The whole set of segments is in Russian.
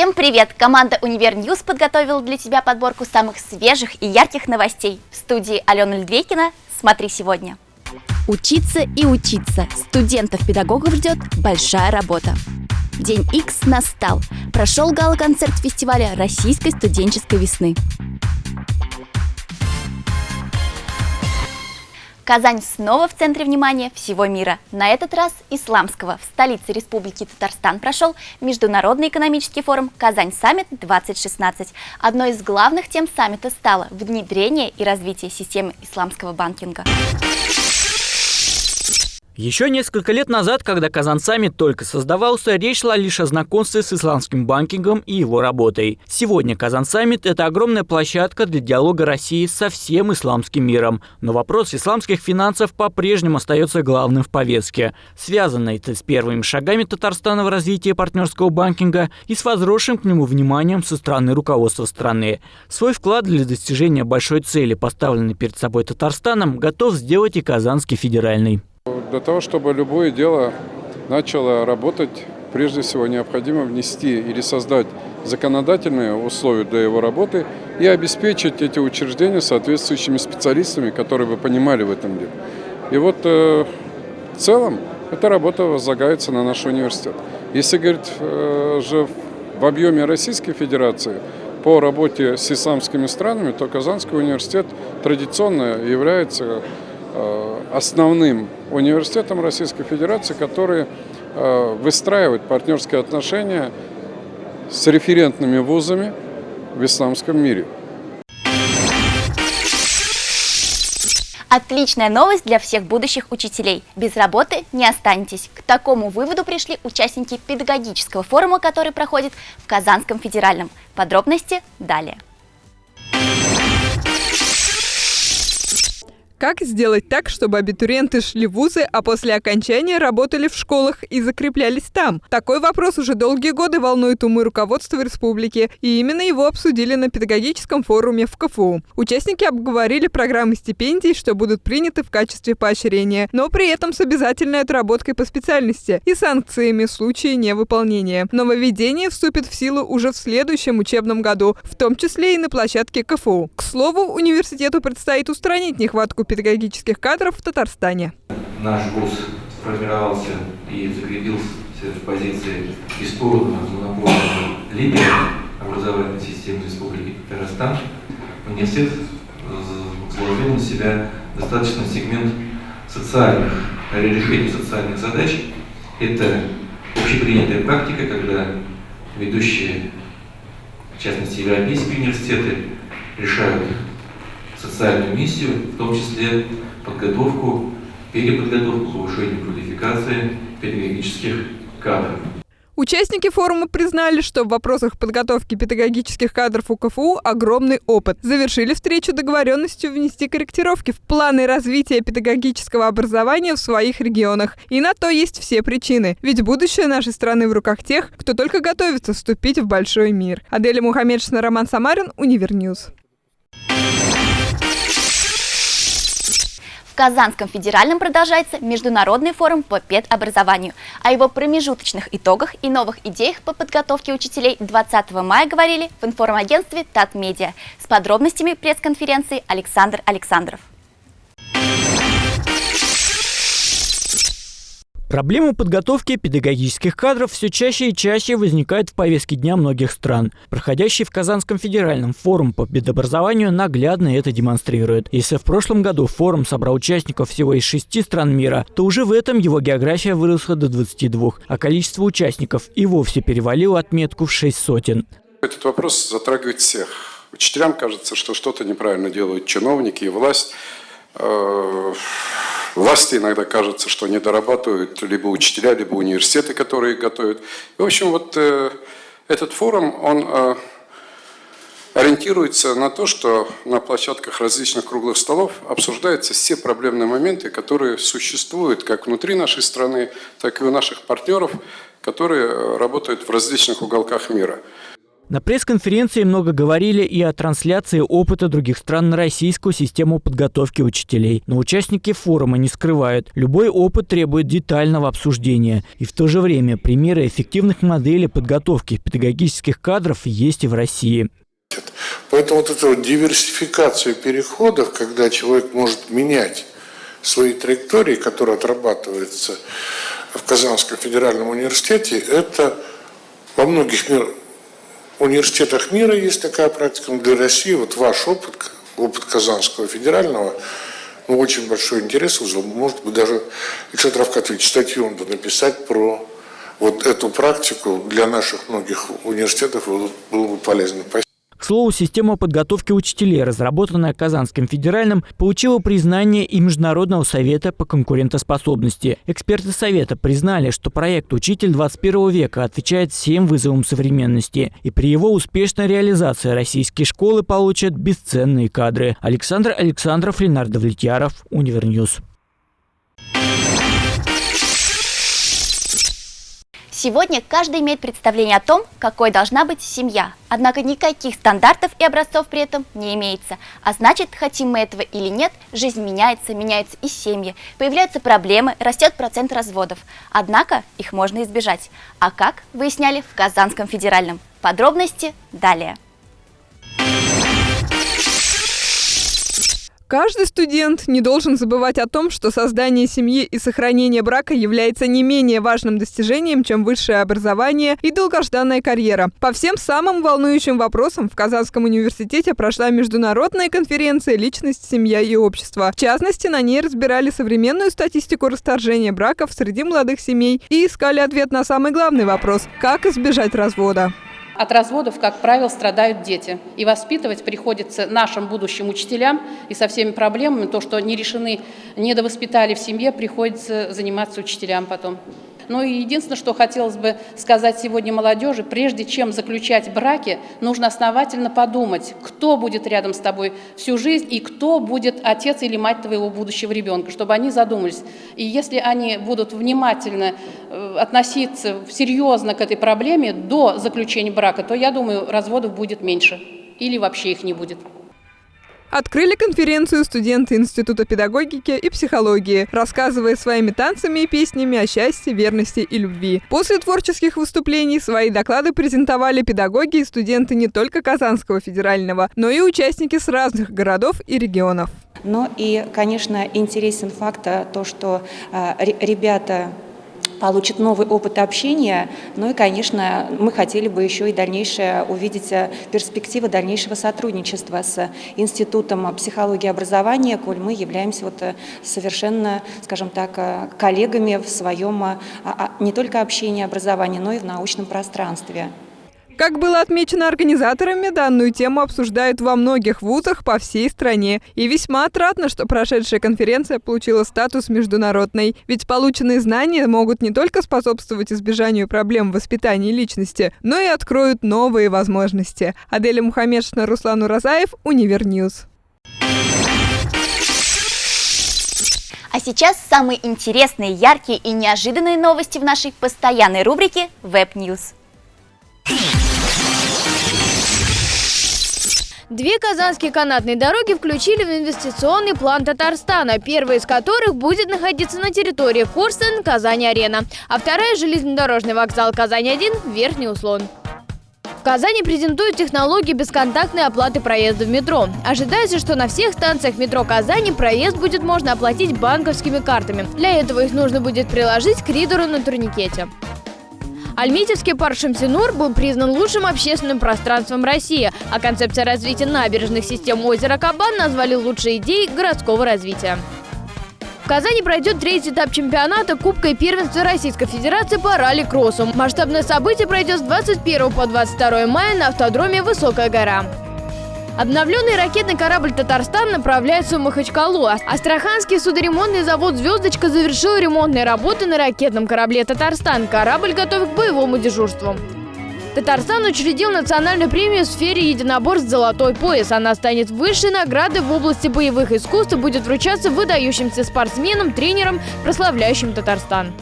Всем привет! Команда Univer News подготовила для тебя подборку самых свежих и ярких новостей. В студии Алена Льдвекина. Смотри сегодня. Учиться и учиться. Студентов-педагогов ждет большая работа. День X настал. Прошел гала-концерт фестиваля российской студенческой весны. Казань снова в центре внимания всего мира. На этот раз исламского. В столице Республики Татарстан прошел Международный экономический форум «Казань-саммит-2016». Одной из главных тем саммита стало внедрение и развитие системы исламского банкинга. Еще несколько лет назад, когда Kazan Summit только создавался, речь шла лишь о знакомстве с исламским банкингом и его работой. Сегодня Kazan Summit – это огромная площадка для диалога России со всем исламским миром. Но вопрос исламских финансов по-прежнему остается главным в повестке. Связано это с первыми шагами Татарстана в развитии партнерского банкинга и с возросшим к нему вниманием со стороны руководства страны. Свой вклад для достижения большой цели, поставленной перед собой Татарстаном, готов сделать и Казанский федеральный. Для того, чтобы любое дело начало работать, прежде всего необходимо внести или создать законодательные условия для его работы и обеспечить эти учреждения соответствующими специалистами, которые бы понимали в этом деле. И вот э, в целом эта работа возлагается на наш университет. Если говорить э, же в объеме Российской Федерации по работе с исламскими странами, то Казанский университет традиционно является Э, основным университетом Российской Федерации, который э, выстраивает партнерские отношения с референтными вузами в исламском мире. Отличная новость для всех будущих учителей. Без работы не останетесь. К такому выводу пришли участники педагогического форума, который проходит в Казанском федеральном. Подробности далее. Как сделать так, чтобы абитуриенты шли в вузы, а после окончания работали в школах и закреплялись там? Такой вопрос уже долгие годы волнует умы руководства республики, и именно его обсудили на педагогическом форуме в КФУ. Участники обговорили программы стипендий, что будут приняты в качестве поощрения, но при этом с обязательной отработкой по специальности и санкциями в случае невыполнения. Нововведение вступит в силу уже в следующем учебном году, в том числе и на площадке КФУ. К слову, университету предстоит устранить нехватку педагогических кадров в Татарстане. Наш вуз сформировался и закрепился в позиции бесспорного монопольного лидера образовательной системы Республики Татарстан. Университет заложил на себя достаточно сегмент социальных, решения социальных задач. Это общепринятая практика, когда ведущие, в частности, европейские университеты, решают социальную миссию, в том числе подготовку, переподготовку, повышение квалификации педагогических кадров. Участники форума признали, что в вопросах подготовки педагогических кадров у КФУ огромный опыт. Завершили встречу договоренностью внести корректировки в планы развития педагогического образования в своих регионах. И на то есть все причины. Ведь будущее нашей страны в руках тех, кто только готовится вступить в большой мир. Аделя Мухаммедшина, Роман Самарин, Универ News. Казанском федеральном продолжается Международный форум по педобразованию. О его промежуточных итогах и новых идеях по подготовке учителей 20 мая говорили в информагентстве Татмедиа. С подробностями пресс-конференции Александр Александров. Проблема подготовки педагогических кадров все чаще и чаще возникает в повестке дня многих стран. Проходящий в Казанском федеральном форум по педобразованию наглядно это демонстрирует. Если в прошлом году форум собрал участников всего из шести стран мира, то уже в этом его география выросла до 22, а количество участников и вовсе перевалило отметку в шесть сотен. Этот вопрос затрагивает всех. Учителям кажется, что что-то неправильно делают чиновники и власть. Э, Власти иногда кажется, что не дорабатывают либо учителя, либо университеты, которые готовят. В общем, вот э, этот форум, он э, ориентируется на то, что на площадках различных круглых столов обсуждаются все проблемные моменты, которые существуют как внутри нашей страны, так и у наших партнеров, которые работают в различных уголках мира. На пресс-конференции много говорили и о трансляции опыта других стран на российскую систему подготовки учителей. Но участники форума не скрывают, любой опыт требует детального обсуждения. И в то же время примеры эффективных моделей подготовки педагогических кадров есть и в России. Поэтому вот эта вот диверсификация переходов, когда человек может менять свои траектории, которые отрабатываются в Казанском федеральном университете, это во многих мир, университетах мира есть такая практика, но для России вот ваш опыт, опыт Казанского федерального, ну, очень большой интерес вызвал. Может быть, даже Ильшат Равкатович статью надо написать про вот эту практику для наших многих университетов было бы полезно. Спасибо. К слову, система подготовки учителей, разработанная Казанским федеральным, получила признание и Международного совета по конкурентоспособности. Эксперты совета признали, что проект «Учитель 21 века» отвечает всем вызовам современности. И при его успешной реализации российские школы получат бесценные кадры. Александр Александров, Ленар Довлетьяров, Универ News. Сегодня каждый имеет представление о том, какой должна быть семья. Однако никаких стандартов и образцов при этом не имеется. А значит, хотим мы этого или нет, жизнь меняется, меняются и семьи. Появляются проблемы, растет процент разводов. Однако их можно избежать. А как, выясняли в Казанском федеральном. Подробности далее. Каждый студент не должен забывать о том, что создание семьи и сохранение брака является не менее важным достижением, чем высшее образование и долгожданная карьера. По всем самым волнующим вопросам в Казанском университете прошла международная конференция «Личность, семья и общество». В частности, на ней разбирали современную статистику расторжения браков среди молодых семей и искали ответ на самый главный вопрос – как избежать развода. От разводов, как правило, страдают дети. И воспитывать приходится нашим будущим учителям. И со всеми проблемами, то, что не решены, недовоспитали в семье, приходится заниматься учителям потом. Ну и единственное, что хотелось бы сказать сегодня молодежи, прежде чем заключать браки, нужно основательно подумать, кто будет рядом с тобой всю жизнь и кто будет отец или мать твоего будущего ребенка, чтобы они задумались. И если они будут внимательно э, относиться серьезно к этой проблеме до заключения брака, то, я думаю, разводов будет меньше или вообще их не будет. Открыли конференцию студенты Института педагогики и психологии, рассказывая своими танцами и песнями о счастье, верности и любви. После творческих выступлений свои доклады презентовали педагоги и студенты не только Казанского федерального, но и участники с разных городов и регионов. Ну и, конечно, интересен факт то, что э, ребята получит новый опыт общения. Ну и, конечно, мы хотели бы еще и дальнейшее увидеть э, перспективы дальнейшего сотрудничества с Институтом психологии и образования, коль мы являемся вот э, совершенно, скажем так, э, коллегами в своем а, а, не только общении образования, но и в научном пространстве. Как было отмечено организаторами, данную тему обсуждают во многих вузах по всей стране. И весьма отрадно, что прошедшая конференция получила статус международной. Ведь полученные знания могут не только способствовать избежанию проблем в воспитании личности, но и откроют новые возможности. Аделя Мухаммедшина, Руслан Уразаев, Универ News. А сейчас самые интересные, яркие и неожиданные новости в нашей постоянной рубрике Web Две казанские канатные дороги включили в инвестиционный план Татарстана, первая из которых будет находиться на территории Корстен, Казань-Арена, а вторая – железнодорожный вокзал Казань-1, Верхний Услон. В Казани презентуют технологии бесконтактной оплаты проезда в метро. Ожидается, что на всех станциях метро Казани проезд будет можно оплатить банковскими картами. Для этого их нужно будет приложить к ридеру на турникете. Альметьевский парк Шамсинур был признан лучшим общественным пространством России, а концепция развития набережных систем озера Кабан назвали лучшей идеей городского развития. В Казани пройдет третий этап чемпионата Кубка и первенства Российской Федерации по ралли-кроссу. Масштабное событие пройдет с 21 по 22 мая на автодроме «Высокая гора». Обновленный ракетный корабль «Татарстан» направляется в Махачкалу. Астраханский судоремонтный завод «Звездочка» завершил ремонтные работы на ракетном корабле «Татарстан». Корабль готов к боевому дежурству. Татарстан учредил национальную премию в сфере единоборств «Золотой пояс». Она станет высшей наградой в области боевых искусств и будет вручаться выдающимся спортсменам, тренерам, прославляющим Татарстан.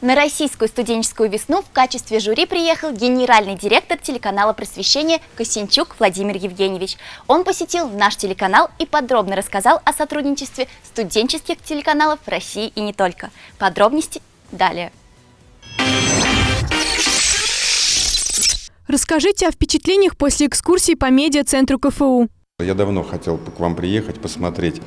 На российскую студенческую весну в качестве жюри приехал генеральный директор телеканала просвещения Косинчук Владимир Евгеньевич. Он посетил наш телеканал и подробно рассказал о сотрудничестве студенческих телеканалов России и не только. Подробности далее. Расскажите о впечатлениях после экскурсии по медиа-центру КФУ. Я давно хотел к вам приехать, посмотреть,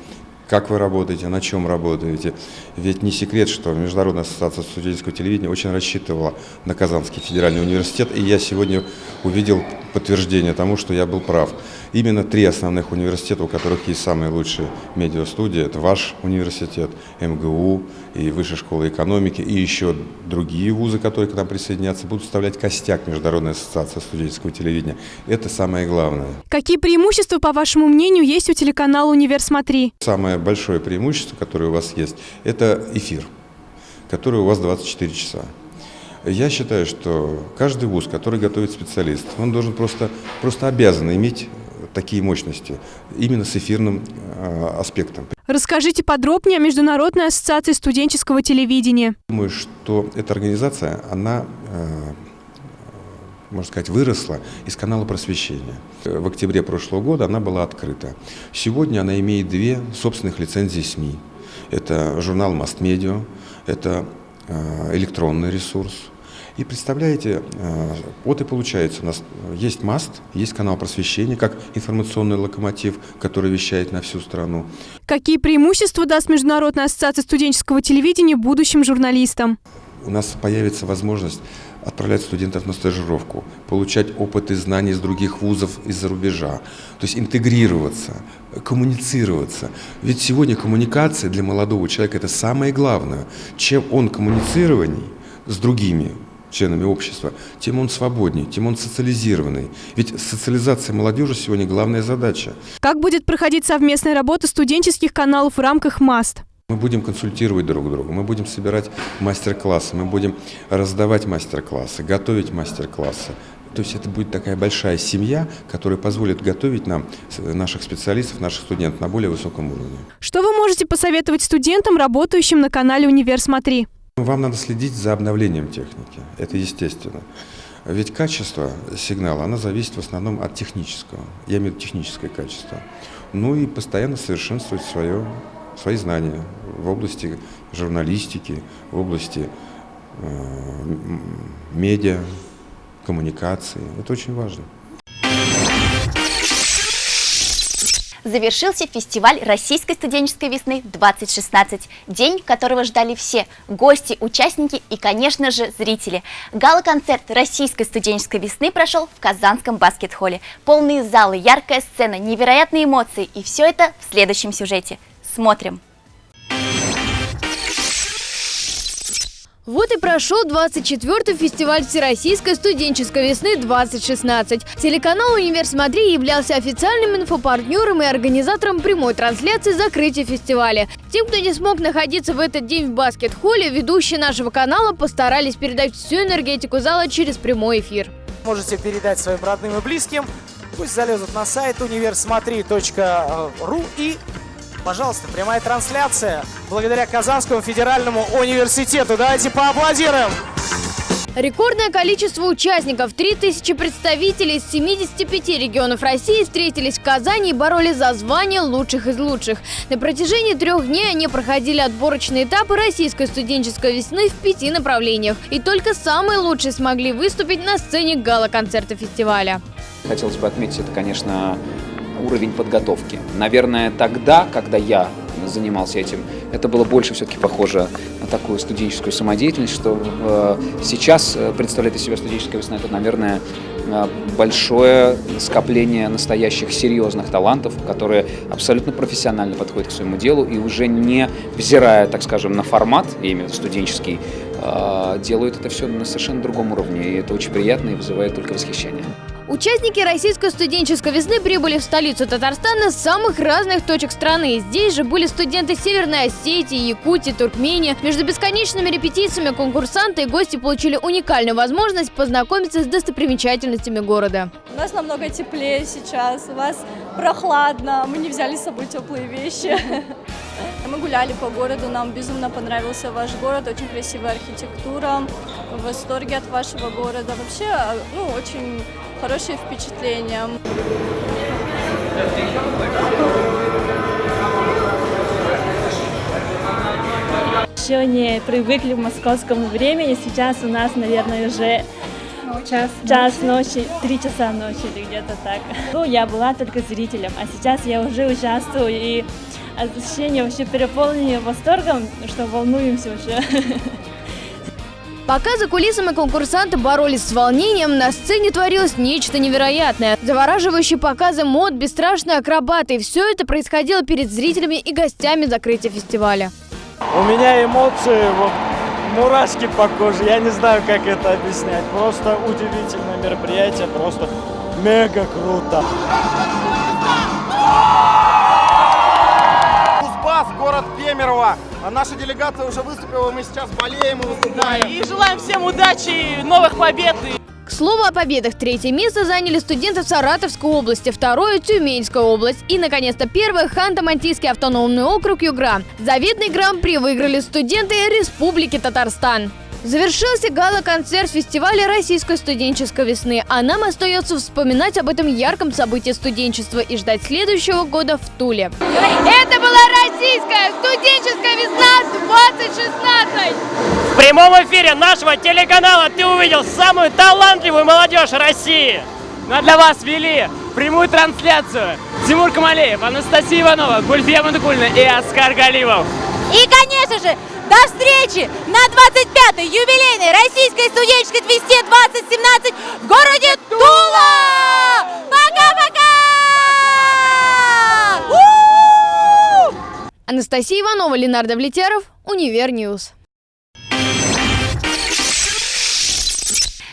как вы работаете, на чем работаете. Ведь не секрет, что Международная ассоциация студенческого телевидения очень рассчитывала на Казанский федеральный университет, и я сегодня увидел подтверждение тому, что я был прав. Именно три основных университета, у которых есть самые лучшие медиастудии, это ваш университет, МГУ и Высшая школа экономики, и еще другие вузы, которые к нам присоединятся, будут составлять костяк Международной ассоциации студенческого телевидения. Это самое главное. Какие преимущества, по вашему мнению, есть у телеканала «Универ Смотри»? Самое большое преимущество, которое у вас есть, это эфир, который у вас 24 часа. Я считаю, что каждый вуз, который готовит специалист, он должен просто, просто обязан иметь такие мощности, именно с эфирным э, аспектом. Расскажите подробнее о Международной ассоциации студенческого телевидения. Думаю, что эта организация, она, э, можно сказать, выросла из канала просвещения. В октябре прошлого года она была открыта. Сегодня она имеет две собственных лицензии СМИ. Это журнал «Мастмедиа», это э, электронный ресурс – и представляете, э, вот и получается, у нас есть МАСТ, есть канал просвещения, как информационный локомотив, который вещает на всю страну. Какие преимущества даст Международная ассоциация студенческого телевидения будущим журналистам? У нас появится возможность отправлять студентов на стажировку, получать опыт и знания из других вузов из-за рубежа, то есть интегрироваться, коммуницироваться. Ведь сегодня коммуникация для молодого человека – это самое главное. Чем он коммуницированней с другими, членами общества, тем он свободнее, тем он социализированный. Ведь социализация молодежи сегодня главная задача. Как будет проходить совместная работа студенческих каналов в рамках МАСТ? Мы будем консультировать друг друга, мы будем собирать мастер-классы, мы будем раздавать мастер-классы, готовить мастер-классы. То есть это будет такая большая семья, которая позволит готовить нам наших специалистов, наших студентов на более высоком уровне. Что вы можете посоветовать студентам, работающим на канале «Универ Смотри»? Вам надо следить за обновлением техники, это естественно. Ведь качество сигнала, оно зависит в основном от технического, я имею в виду техническое качество. Ну и постоянно совершенствовать свое, свои знания в области журналистики, в области э, медиа, коммуникации. Это очень важно. завершился фестиваль Российской студенческой весны-2016, день которого ждали все – гости, участники и, конечно же, зрители. Гала-концерт Российской студенческой весны прошел в Казанском баскет-холле. Полные залы, яркая сцена, невероятные эмоции и все это в следующем сюжете. Смотрим! Вот и прошел 24-й фестиваль Всероссийской студенческой весны 2016. Телеканал «Универ Смотри» являлся официальным инфопартнером и организатором прямой трансляции закрытия фестиваля. Тем, кто не смог находиться в этот день в баскет-холле, ведущие нашего канала постарались передать всю энергетику зала через прямой эфир. Можете передать своим родным и близким. Пусть залезут на сайт универсмотри.ру и Пожалуйста, прямая трансляция благодаря Казанскому федеральному университету. Давайте поаплодируем. Рекордное количество участников, 3000 представителей из 75 регионов России встретились в Казани и боролись за звание лучших из лучших. На протяжении трех дней они проходили отборочные этапы российской студенческой весны в пяти направлениях. И только самые лучшие смогли выступить на сцене гала-концерта фестиваля. Хотелось бы отметить, это, конечно, уровень подготовки. Наверное, тогда, когда я занимался этим, это было больше все-таки похоже на такую студенческую самодеятельность, что э, сейчас э, представляет из себя студенческая весна, это, наверное, э, большое скопление настоящих серьезных талантов, которые абсолютно профессионально подходят к своему делу и уже не взирая, так скажем, на формат, я имею в студенческий, э, делают это все на совершенно другом уровне, и это очень приятно и вызывает только восхищение. Участники российской студенческой весны прибыли в столицу Татарстана с самых разных точек страны. Здесь же были студенты Северной Осетии, Якутии, Туркмении. Между бесконечными репетициями конкурсанты и гости получили уникальную возможность познакомиться с достопримечательностями города. У нас намного теплее сейчас, у вас прохладно, мы не взяли с собой теплые вещи. Мы гуляли по городу, нам безумно понравился ваш город, очень красивая архитектура, в восторге от вашего города. Вообще, ну, очень хорошие впечатления. Еще не привыкли в московском времени, сейчас у нас, наверное, уже час, час ночи, три часа ночи или где-то так. Ну, я была только зрителем, а сейчас я уже участвую и ощущение вообще переполненное восторгом, что волнуемся уже. Пока за кулисами конкурсанты боролись с волнением, на сцене творилось нечто невероятное. Завораживающие показы мод, бесстрашные акробаты. Все это происходило перед зрителями и гостями закрытия фестиваля. У меня эмоции, вот, мурашки по коже. Я не знаю, как это объяснять. Просто удивительное мероприятие, просто мега круто. Кемерово. А наша делегация уже выступила, мы сейчас болеем и выступаем. И желаем всем удачи, и новых побед. К слову о победах, третье место заняли студенты Саратовской области, второе – Тюменская область и, наконец-то, первое – Ханты-Мансийский автономный округ Югра. Заветный гран-при выиграли студенты Республики Татарстан. Завершился гала-концерт фестиваля российской студенческой весны, а нам остается вспоминать об этом ярком событии студенчества и ждать следующего года в Туле. Это была российская студенческая весна 2016! В прямом эфире нашего телеканала ты увидел самую талантливую молодежь России. Ну а для вас вели прямую трансляцию Тимур Камалеев, Анастасия Иванова, Гульфия Мандукульна и Оскар Галимов. И, конечно же, до встречи на 25-й юбилейной Российской студенческой твисте 2017 в городе Тула! Пока-пока! Анастасия Иванова, Ленар Довлетьяров, Универ News.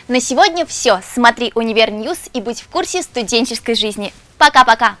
На сегодня все. Смотри Универ News и будь в курсе студенческой жизни. Пока-пока!